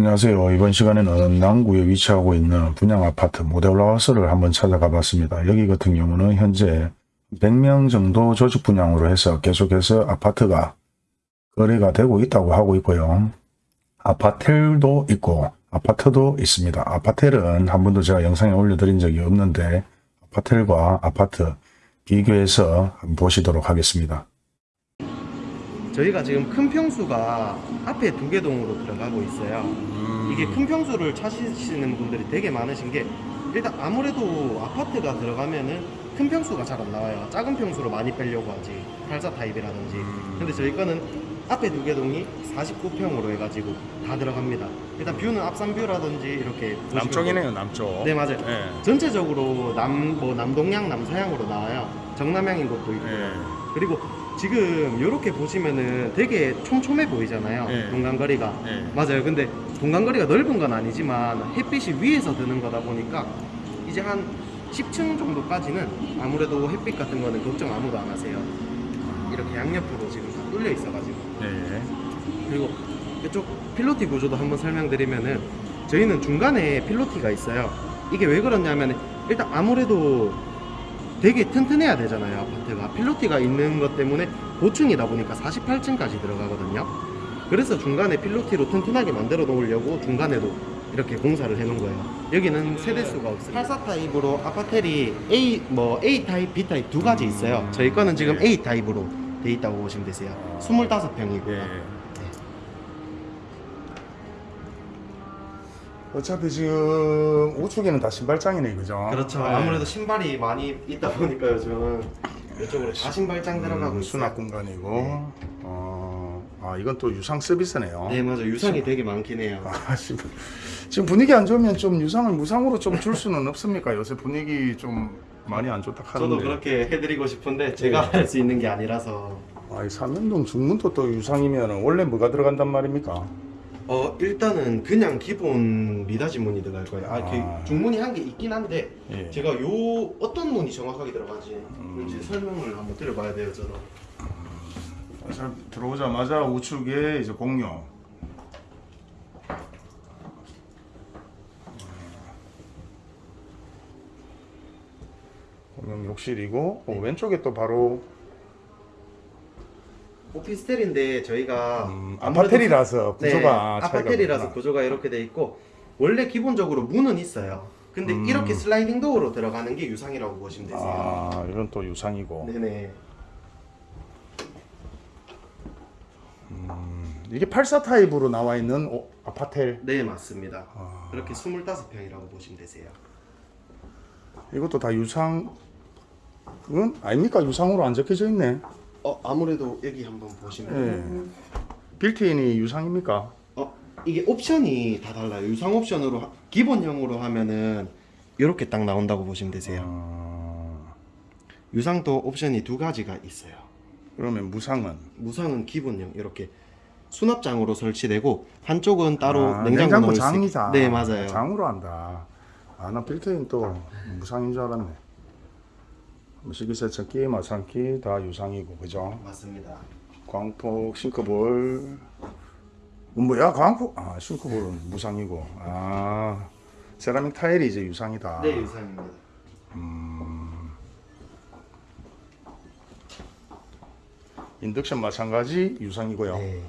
안녕하세요. 이번 시간에는 남구에 위치하고 있는 분양 아파트 모델하우스를 한번 찾아가 봤습니다. 여기 같은 경우는 현재 100명 정도 조직 분양으로 해서 계속해서 아파트가 거래가 되고 있다고 하고 있고요. 아파텔도 있고 아파트도 있습니다. 아파텔은 한 번도 제가 영상에 올려드린 적이 없는데 아파텔과 아파트 비교해서 한번 보시도록 하겠습니다. 저희가 지금 큰 평수가 앞에 두 개 동으로 들어가고 있어요. 이게 큰 평수를 찾으시는 분들이 되게 많으신 게 일단 아무래도 아파트가 들어가면은 큰 평수가 잘 안 나와요. 작은 평수로 많이 빼려고 하지. 84 타입이라든지. 근데 저희 거는 앞에 두 개 동이 49평으로 해가지고 다 들어갑니다. 일단 view는 앞산 view라든지 이렇게 남쪽이네요 남쪽 네 맞아요. 예. 전체적으로 남 뭐 남동향 남서향으로 나와요. 정남향인 것도 있고. 예. 그리고 지금 이렇게 보시면은 되게 촘촘해 보이잖아요. 네. 동간거리가. 예. 맞아요. 근데 동간거리가 넓은 건 아니지만 햇빛이 위에서 드는 거다 보니까 이제 한 10층 정도까지는 아무래도 햇빛 같은 거는 걱정 아무도 안 하세요. 이렇게 양옆으로 지금 다 뚫려 있어가지고. 예. 그리고 이쪽 필로티 구조도 한번 설명드리면은 저희는 중간에 필로티가 있어요. 이게 왜 그러냐면 일단 아무래도 되게 튼튼해야 되잖아요 아파트가. 필로티가 있는 것 때문에 고층이다 보니까 48층까지 들어가거든요. 그래서 중간에 필로티로 튼튼하게 만들어 놓으려고 중간에도 이렇게 공사를 해놓은 거예요. 여기는 세대수가 없어요. 84 타입으로 아파텔이 A 뭐 A 타입, B 타입 두 가지 있어요. 저희 거는 지금 A 타입으로 돼 있다고 보시면 되세요. 25평이고 예. 어차피 지금 우측에는 다 신발장이네 그죠? 그렇죠. 네. 아무래도 신발이 많이 있다 보니까 요즘은 이쪽으로 다 신발장 들어가고 음. 수납 공간이고 네. 어, 아 이건 또 유상 서비스네요 네 맞아 유상이 되게 많긴 해요. 아, 지금, 지금 분위기 안 좋으면 좀 유상을 무상으로 좀 줄 수는 없습니까? 요새 분위기 좀 많이 안 좋다 하는데 저도 그렇게 해드리고 싶은데 제가 할수 있는 게 아니라서 아, 이 삼연동 중문도 또 유상이면 원래 뭐가 들어간단 말입니까? 어 일단은 그냥 기본 미닫이 문이 들어갈 거예요. 아, 아. 그 중문이 한게 있긴 한데 예. 제가 요 어떤 문이 정확하게 들어가지 음. 이제 설명을 한번 드려봐야 돼요 저도. 자, 들어오자마자 우측에 이제 공룡 공룡 욕실이고 어, 왼쪽에 또 바로 오피스텔인데 저희가 음, 아파텔이라서 네, 구조가 차이가 아파텔이라서. 구조가 이렇게 돼 있고 원래 기본적으로 문은 있어요. 근데 음. 이렇게 슬라이딩 도어로 들어가는 게 유상이라고 보시면 되세요. 아 이건 또 유상이고 네네. 음, 이게 84 타입으로 나와 있는 오, 아파텔 네 맞습니다. 아. 그렇게 25평이라고 보시면 되세요. 이것도 다 유상 그건 아닙니까 유상으로 안 적혀져 있네 어 아무래도 여기 한번 보시면 예. 빌트인이 유상입니까? 어 이게 옵션이 다 달라요. 유상 옵션으로 하- 기본형으로 하면은 이렇게 딱 나온다고 보시면 되세요. 아, 유상도 옵션이 두 가지가 있어요. 그러면 무상은 무상은 기본형 이렇게 수납장으로 설치되고 한쪽은 따로 아, 냉장고, 있- 장이다. 네 맞아요. 장으로 한다. 아, 나 빌트인 또 무상인 줄 알았네. 뭐 식기세척기, 마찬가지 다 유상이고, 그죠? 맞습니다. 광폭, sink bowl. 어, 뭐야, 광폭? 아, sink bowl은 무상이고. 아, 세라믹 타일이 이제 유상이다. 네 유상입니다. 인덕션 마찬가지 유상이고요. 네.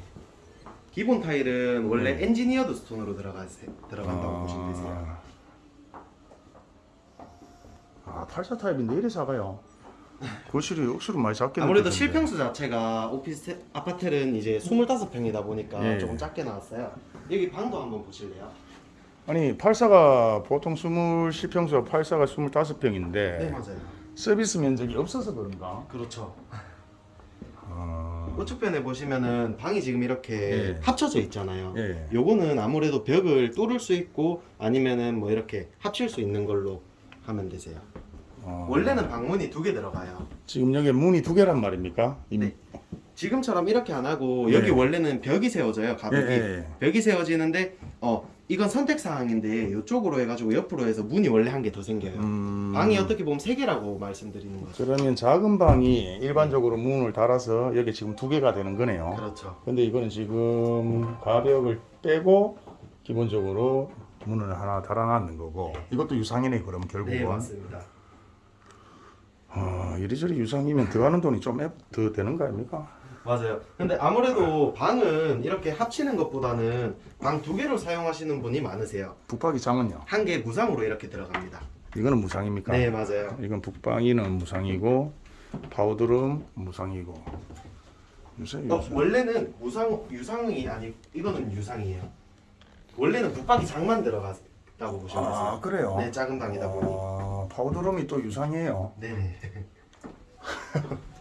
기본 타일은 원래 engineered stone으로 들어가 들어간다고 아. 보시면 되세요. 아, 84 타입인데 이래 작아요. 거실이 억수로 많이 작게 아무래도. 실평수 자체가 오피스 아파트는 이제 25평이다 보니까 예. 조금 작게 나왔어요. 여기 방도 한번 보실래요? 아니 84가 보통 20 실평수가 84가 25평인데 네 맞아요. 서비스 면적이 없어서 그런가? 그렇죠. 아, 우측편에 보시면은 방이 지금 이렇게 예. 합쳐져 있잖아요. 예. 요거는 아무래도 벽을 뚫을 수 있고 아니면은 뭐 이렇게 합칠 수 있는 걸로 하면 되세요. 어, 원래는 방문이 두 개 들어가요. 지금 여기 문이 두 개란 말입니까? 이- 네. 지금처럼 이렇게 안 하고 예. 여기 원래는 벽이 세워져요. 가벽이 예, 예. 벽이 세워지는데 어 이건 선택 사항인데 이쪽으로 해가지고 옆으로 해서 문이 원래 한 개 더 생겨요. 음, 방이 어떻게 보면 세 개라고 말씀드리는 거죠. 그러면 작은 방이 일반적으로 문을 달아서 여기 지금 두 개가 되는 거네요. 그렇죠. 근데 이거는 지금 가벽을 빼고 기본적으로 문을 하나 달아놨는 거고 이것도 유상이네 그럼 결국은 네 맞습니다. 어, 이리저리 유상이면 들어가는 돈이 좀 더 되는 거 아닙니까? 맞아요. 근데 아무래도 방은 이렇게 합치는 것보다는 방 두 개로 사용하시는 분이 많으세요. 북박이 장은요? 한 개 무상으로 이렇게 들어갑니다. 이거는 무상입니까? 네 맞아요. 이건 붙박이는 무상이고 powder room 무상이고 요새 어, 요새 원래는 무상 유상이 아니 이거는 유상이에요. 원래는 붙박이 장만 들어갔다고 보시면 되세요. 아 그래요? 네 작은 방이다 보니. 아, powder room이 또 유상이에요. 네네.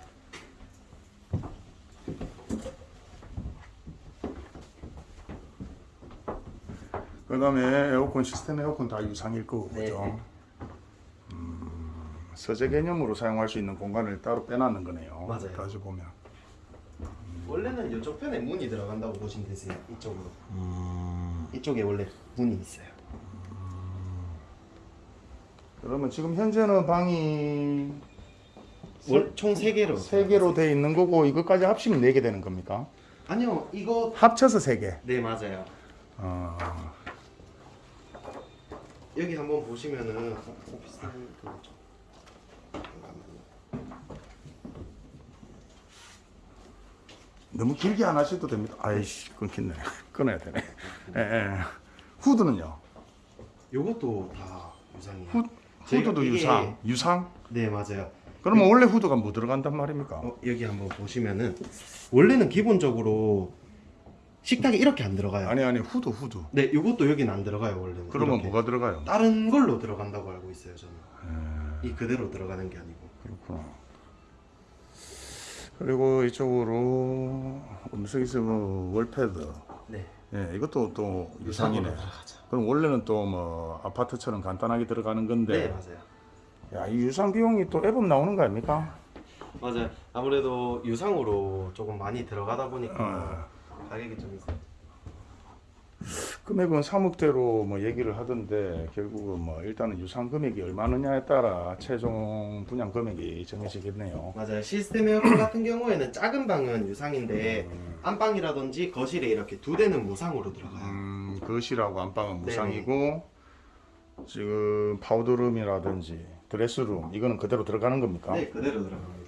그 다음에 에어컨 시스템 에어컨 다 유상일 거고 네. 그죠? 음, 서재 개념으로 사용할 수 있는 공간을 따로 빼놨는 거네요. 맞아요. 다시 보면. 원래는 이쪽 편에 문이 들어간다고 보시면 되세요. 이쪽으로. 음, 이쪽에 원래 문이 있어요. 그러면 지금 현재는 방이 월- 총 3개로. 세 개로 돼 있는 거고 이것까지 합치면 네개 되는 겁니까? 아니요, 이거 합쳐서 세 개. 네, 맞아요. 어, 여기 한번 보시면은 오피스텔 그거죠. 잠깐만요. 너무 길게 안 하셔도 됩니다. 아이씨 끊긴네. 끊어야 되네. 예, 예. 후드는요? 요것도 다 유상이에요. 후, 후드도 이게- 유상. 유상? 네, 맞아요. 그러면 원래 후드가 뭐 들어간단 말입니까? 어, 여기 한번 보시면은 원래는 기본적으로 식탁에 이렇게 안 들어가요. 아니 아니 후드 후드. 네, 요것도 여기는 안 들어가요, 원래는. 그러면 이렇게. 뭐가 들어가요? 다른 걸로 들어간다고 알고 있어요, 저는. 예, 이 그대로 들어가는 게 아니고. 그렇구나. 그리고 이쪽으로 음식에서 뭐 월패드. 네. 예, 이것도 또 유상이네. 그럼 원래는 또 뭐 아파트처럼 간단하게 들어가는 네, 건데, 맞아요. 야, 이 유상 비용이 또 앱업 나오는 거 아닙니까? 맞아요. 아무래도 유상으로 조금 많이 들어가다 보니까 어. 가격이 좀 있어요. 금액은 3억대로 뭐 얘기를 하던데 결국은 뭐 일단은 유상 금액이 얼마느냐에 따라 최종 분양 금액이 정해지겠네요. 맞아요. 시스템 에어컨 같은 경우에는 작은 방은 유상인데 음. 안방이라든지 거실에 이렇게 두 대는 무상으로 들어가요. 음, 거실하고 안방은 네네. 무상이고 지금 powder room이라든지 dress room 이거는 그대로 들어가는 겁니까? 네, 그대로 들어갑니다.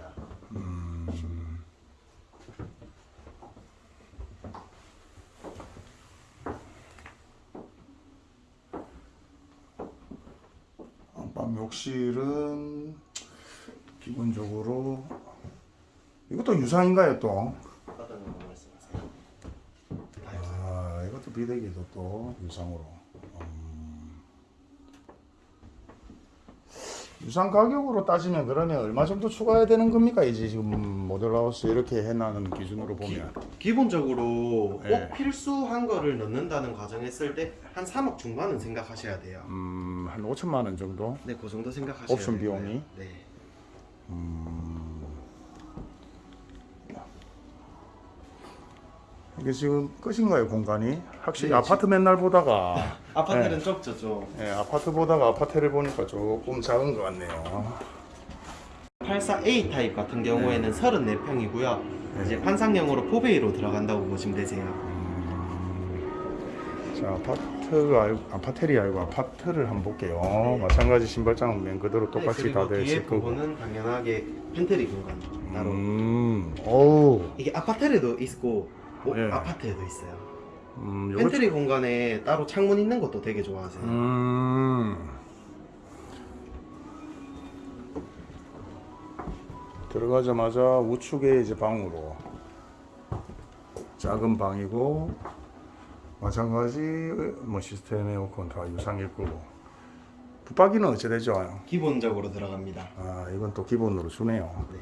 안방 욕실은 기본적으로 유상인가요 또? 아 이것도 비대기도 또 유상으로 음. 유상 가격으로 따지면 그러면 얼마 정도 추가해야 되는 겁니까 이제 지금 모델하우스 이렇게 해놔는 기준으로 보면 기 본적으로 네. 꼭 필수한 거를 넣는다는 과정했을 때 한 3억 중반은 생각하셔야 돼요. 음, 한 5천만 원 정도 네, 그 정도 생각하셔야 옵션. 비용이? 네. 이게 지금 끝인가요 공간이? 확실히 네, 아파트 맨날 보다가 아파트는 적죠, 좀. 예, 아파트 보다가 아파트를 보니까 조금 작은 것 같네요 84A 타입 같은 경우에는 34평이고요. 네. 이제 판상형으로 4베이로 들어간다고 보시면 되세요. 자 아파트가 알고 아파텔이 알고 아파트를 한번 볼게요 마찬가지 신발장은 맨 그대로 똑같이 네, 다 그리고 되어 있을 거고 부분은 당연하게 팬트리 공간 따로. 음, 어우 이게 아파트에도 있고 오- 예. 아파트에도 있어요. 음, 팬트리 공간에 따로 창문 있는 것도 되게 좋아하세요. 음. 들어가자마자 우측에 이제 방으로 작은 방이고 마찬가지 뭐 시스템 에어컨 다 유상일 거고 붙박이는 어찌 되죠? 기본적으로 들어갑니다. 아 이건 또 기본으로 주네요. 네.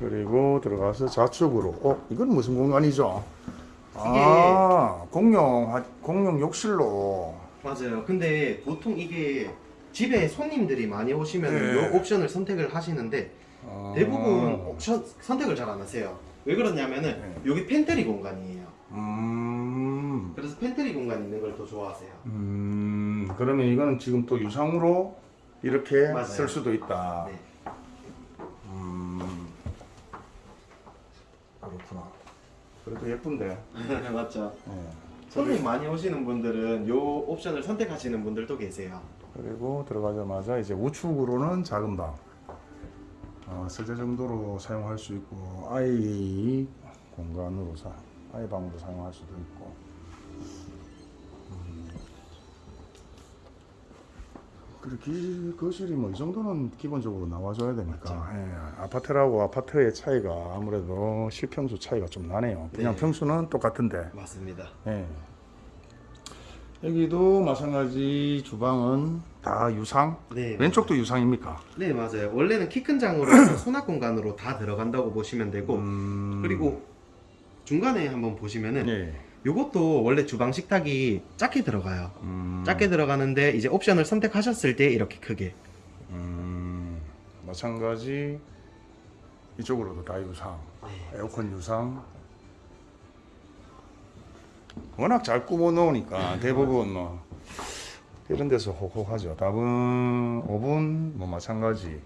그리고 들어가서 좌측으로 어 이건 무슨 공간이죠? 아 공용 화- 공용 욕실로 맞아요. 근데 보통 이게 집에 손님들이 많이 오시면 네. 이 옵션을 선택을 하시는데 아, 대부분 옵션 선택을 잘 안 하세요. 왜 그러냐면은 네. 여기 팬트리 공간이에요. 음, 그래서 팬트리 공간 있는 걸 더 좋아하세요. 음, 그러면 이거는 지금 또 유상으로 이렇게 맞아요. 쓸 수도 있다. 네. 음, 그래도 예쁜데. 맞죠. 예. 손님 많이 오시는 분들은 요 옵션을 선택하시는 분들도 계세요. 그리고 들어가자마자 이제 우측으로는 작은 방. 어, 세대 정도로 사용할 수 있고 아이 공간으로 사 아이 방으로 사용할 수도 있고. 그렇게 거실이 뭐 이 정도는 기본적으로 나와줘야 되니까 예, 아파트라고 아파트의 차이가 아무래도 실평수 차이가 좀 나네요. 그냥 네. 평수는 똑같은데 맞습니다. 예. 여기도 마찬가지 주방은 다 유상. 네. 왼쪽도 유상입니까? 네 맞아요. 원래는 키 큰 장으로 수납 공간으로 다 들어간다고 보시면 되고 음... 그리고 중간에 한번 보시면은 예. 요것도 원래 주방 식탁이 작게 들어가요. 음... 작게 들어가는데 이제 옵션을 선택하셨을 때 이렇게 크게. 음... 마찬가지 이쪽으로도 다 유상. 네. 에어컨 유상. 워낙 잘 꾸며 놓으니까 대부분 뭐 이런 데서 혹혹하죠. 답은 오븐 뭐 마찬가지.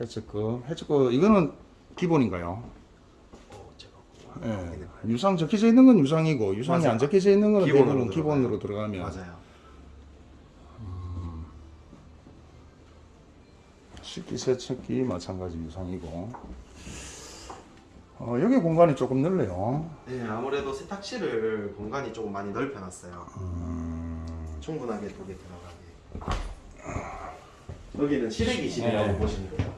해츠급 해츠급 이거는 기본인가요? 예. 유상 적혀져 있는 건 유상이고 유상이 맞아요. 안 적혀져 있는 건 기본으로 들어가요. 기본으로 들어가면 맞아요. 식기 세척기 마찬가지 유상이고 어, 여기 공간이 조금 넓네요. 네 아무래도 세탁실을 공간이 조금 많이 넓혀놨어요. 음, 충분하게 두개 들어가게. 여기는 실외기실이라고 네. 보시면 돼요.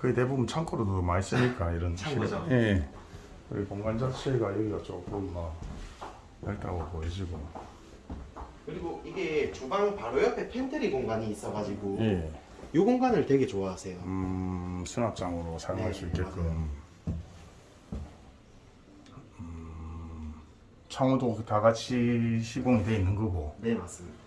거의 대부분 창고로도 많이 쓰니까 이런 창고죠. 실- 예. 여기 공간 자체가 여기가 조금 뭐 넓다고 보이시고. 그리고 이게 주방 바로 옆에 팬트리 공간이 있어가지고 예. 이 공간을 되게 좋아하세요. 음, 수납장으로 사용할 네, 수 있게끔. 음, 창호도 다 같이 시공이 돼 있는 거고. 네 맞습니다.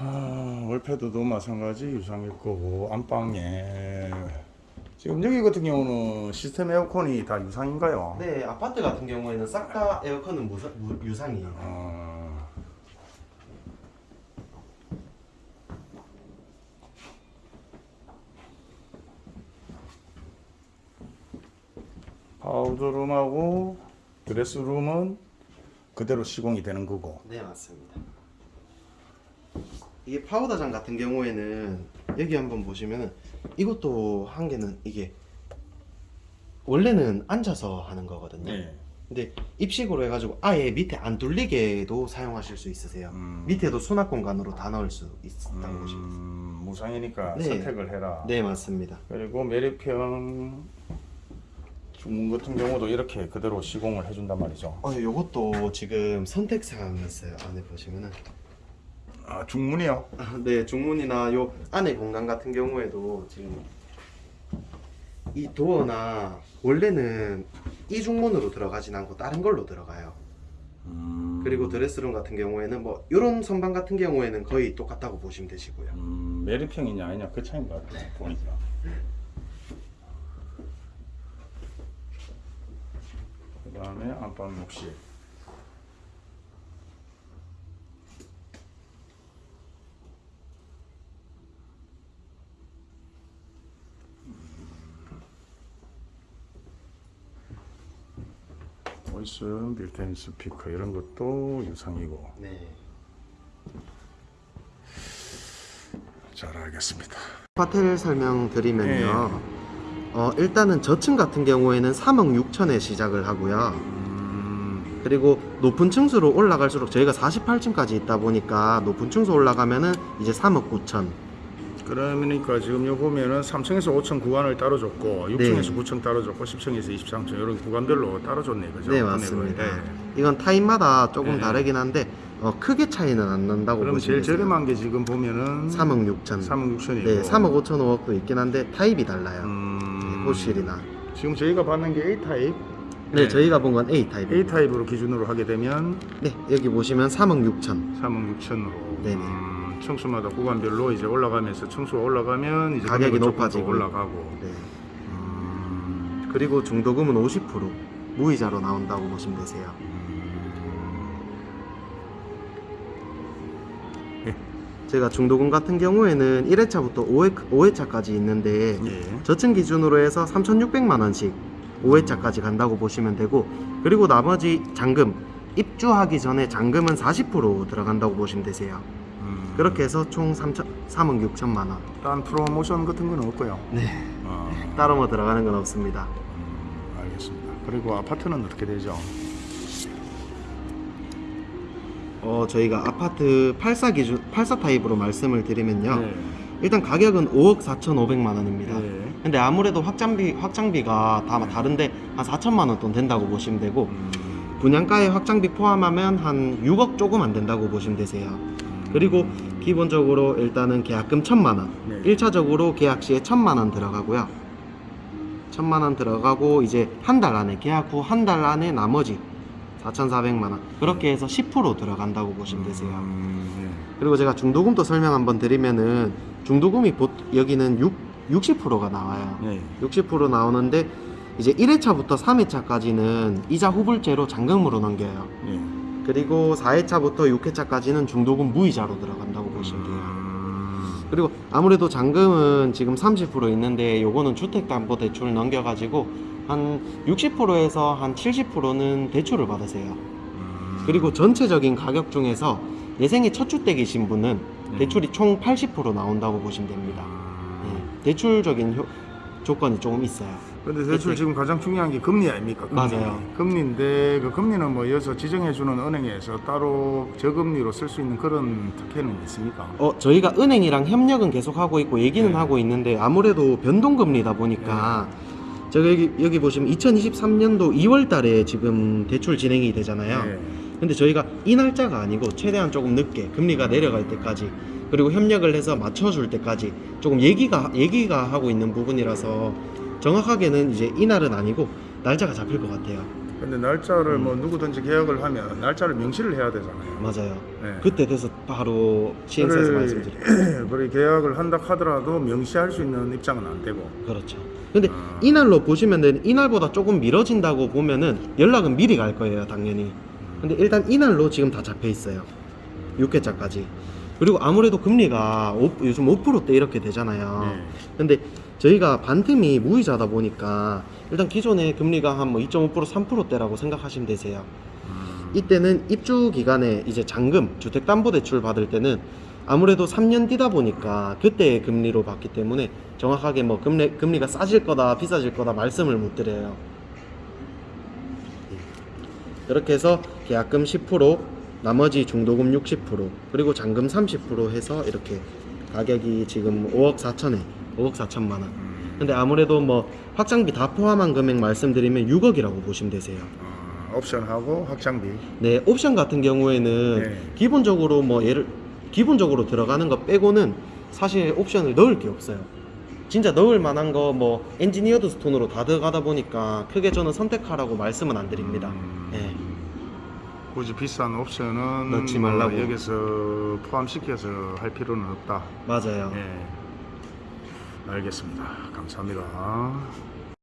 아, 월패드도 마찬가지 유상일 거고 안방에 지금 여기 같은 경우는 시스템 에어컨이 다 유상인가요? 네 아파트 같은 경우에는 싹 다 에어컨은 무사, 무, 유상이에요. 어, 파우더룸하고 드레스룸은 그대로 시공이 되는 거고 네 맞습니다. 이게 파우더장 같은 경우에는 여기 한번 보시면은 이것도 한 개는 이게 원래는 앉아서 하는 거거든요. 네. 근데 입식으로 해가지고 아예 밑에 안 뚫리게도 사용하실 수 있으세요. 음. 밑에도 수납 공간으로 다 넣을 수 있다고 보시면 돼요. 음, 무상이니까 네. 선택을 해라 네 맞습니다. 그리고 매립형 중문 같은 경우도 이렇게 그대로 시공을 해준단 말이죠 어 요것도 지금 선택 사항이 있어요. 안에 보시면은 아 중문이요? 아, 네 중문이나 요 안에 공간 같은 경우에도 지금 이 도어나 원래는 이 중문으로 들어가진 않고 다른 걸로 들어가요. 음, 그리고 드레스룸 같은 경우에는 뭐 이런 선반 같은 경우에는 거의 똑같다고 보시면 되시고요. 음, 매립형이냐 아니냐 그 차이인 것 같아요 보니까 그 다음에 안방 욕실 voice built-in 스피커 이런 것도 유상이고 네. 잘 알겠습니다 아파텔 설명드리면요. 어, 일단은 저층 같은 경우에는 3억 6천에 시작을 하고요. 음, 그리고 높은 층수로 올라갈수록 저희가 48층까지 있다 보니까 높은 층수 올라가면은 이제 3억 9천. 그러니까 지금 요 보면은 3층에서 5층 구간을 따로 줬고 6층에서 네. 9층 따로 줬고 10층에서 23층 이런 구간별로 따로 줬네 그죠? 네. 맞습니다. 네. 이건 타입마다 조금 네. 다르긴 한데 어, 크게 차이는 안 난다고 그럼 보시면 제일. 저렴한 게 지금 보면은 3억 6천. 3억 6천이고 네, 3억 5천 5억도 있긴 한데 타입이 달라요. 음, 호실이나. 지금 저희가 받는 게 A 타입 네, 네. 저희가 본 건 A 타입. A 타입으로 기준으로 하게 되면 네, 여기 보시면 3억 6천. 3억 6천으로 네네. 음, 층수마다 구간별로 이제 올라가면서 층수가 올라가면 이제 가격이 높아지고. 올라가고 네. 음, 그리고 중도금은 50%. 무이자로 나온다고 보시면 되세요. 제가 중도금 같은 경우에는 1회차부터 5회, 5회차까지 있는데 예. 저층 기준으로 해서 3,600만 원씩 5회차까지 간다고 보시면 되고 그리고 나머지 잔금 입주하기 전에 잔금은 40% 들어간다고 보시면 되세요. 음. 그렇게 해서 총 3천, 3억 6천만 원. 딴 프로모션 같은 건 없고요. 네. 어, 따로 뭐 들어가는 건 없습니다. 음, 알겠습니다. 그리고 아파트는 어떻게 되죠? 어, 저희가 아파트 84 기준 84 타입으로 말씀을 드리면요. 네. 일단 가격은 5억 4,500만 원입니다. 네. 근데 아무래도 확장비 확장비가 다 다른데 한 4천만 원 돈 된다고 보시면 되고 음, 분양가에 확장비 포함하면 한 6억 조금 안 된다고 보시면 되세요. 음. 그리고 기본적으로 일단은 계약금 1천만 원. 네. 1차적으로 계약 시에 1천만 원 들어가고요. 1천만 원 들어가고 이제 한 달 안에 계약 후 한 달 안에 나머지 4,400만 원. 그렇게 해서 10% 들어간다고 보시면 되세요. 음, 그리고 제가 중도금도 설명 한번 드리면은 중도금이 보, 여기는 6, 60%가 나와요. 네. 60% 나오는데 이제 1회차부터 3회차까지는 이자 후불제로 잔금으로 넘겨요. 네. 그리고 4회차부터 6회차까지는 중도금 무이자로 들어간다고 보시면 돼요. 음, 그리고 아무래도 잔금은 지금 30% 있는데 요거는 주택담보대출 넘겨가지고 한 60%에서 한 70%는 대출을 받으세요. 음. 그리고 전체적인 가격 중에서 예생에 첫 주택이신 분은 네. 대출이 총 80% 나온다고 보시면 됩니다. 예, 대출적인 효- 조건이 조금 있어요. 근데 대출. 지금 가장 중요한 게 금리 아닙니까? 금리. 맞아요. 금리인데 그 금리는 뭐 여기서 지정해주는 은행에서 따로 저금리로 쓸 수 있는 그런 특혜는 있습니까? 어, 저희가 은행이랑 협력은 계속 하고 있고 얘기는 네. 하고 있는데 아무래도 변동금리다 보니까 제가 여기 여기 보시면 2023년도 2월 달에 지금 대출 진행이 되잖아요. 네. 근데 저희가 이 날짜가 아니고 최대한 조금 늦게 금리가 내려갈 때까지 그리고 협력을 해서 맞춰줄 때까지 조금 얘기가 얘기가 하고 있는 부분이라서 정확하게는 이제 이날은 아니고 날짜가 잡힐 것 같아요. 근데 날짜를 음. 뭐 누구든지 계약을 하면 날짜를 명시를 해야 되잖아요. 맞아요. 네. 그때 돼서 바로 시행사에서 말씀드릴게요. 그래 계약을 한다 하더라도 명시할 수 있는 입장은 안 되고. 그렇죠. 근데 아. 이날로 보시면 되는 이날보다 조금 미뤄진다고 보면은 연락은 미리 갈 거예요, 당연히. 근데 일단 이날로 지금 다 잡혀 있어요. 6회차까지. 그리고 아무래도 금리가 오- 요즘 5%대 이렇게 되잖아요. 네. 근데 저희가 반틈이 무이자다 보니까 일단 기존의 금리가 한 뭐 2.5% 3%대라고 생각하시면 되세요. 음. 이때는 입주 기간에 이제 잔금, 주택담보대출 받을 때는 아무래도 3년 뒤다 보니까 그때의 금리로 받기 때문에 정확하게 뭐 금리, 금리가 싸질 거다, 비싸질 거다 말씀을 못 드려요. 이렇게 해서 계약금 10%, 나머지 중도금 60%, 그리고 잔금 30% 해서 이렇게 가격이 지금 5억 4천에 5억 4천만 원. 음. 근데 아무래도 뭐 확장비 다 포함한 금액 말씀드리면 6억이라고 보시면 되세요. 어, 옵션하고 확장비. 네, 옵션 같은 경우에는 네. 기본적으로 뭐 예를 기본적으로 들어가는 거 빼고는 사실 옵션을 넣을 게 없어요. 진짜 넣을 만한 거 뭐 engineered stone으로 다 들어가다 보니까 크게 저는 선택하라고 말씀은 안 드립니다. 음. 네. 굳이 비싼 옵션은 넣지 뭐 말라고. 여기서 포함시켜서 할 필요는 없다. 맞아요. 예. 알겠습니다. 감사합니다.